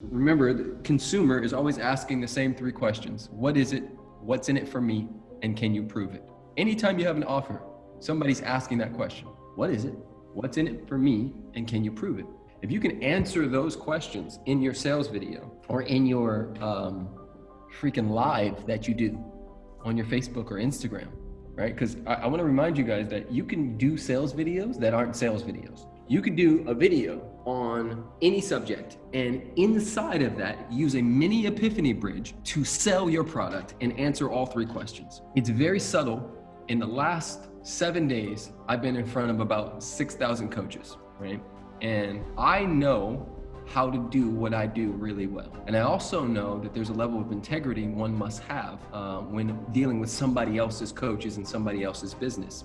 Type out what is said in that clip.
Remember, the consumer is always asking the same three questions. What is it? What's in it for me? And can you prove it? Anytime you have an offer, somebody's asking that question. What is it? What's in it for me? And can you prove it? If you can answer those questions in your sales video or in your um, freaking live that you do on your Facebook or Instagram, right? Because I, I want to remind you guys that you can do sales videos that aren't sales videos. You could do a video on any subject and inside of that, use a mini epiphany bridge to sell your product and answer all three questions. It's very subtle. In the last seven days, I've been in front of about 6,000 coaches, right? And I know how to do what I do really well. And I also know that there's a level of integrity one must have uh, when dealing with somebody else's coaches and somebody else's business.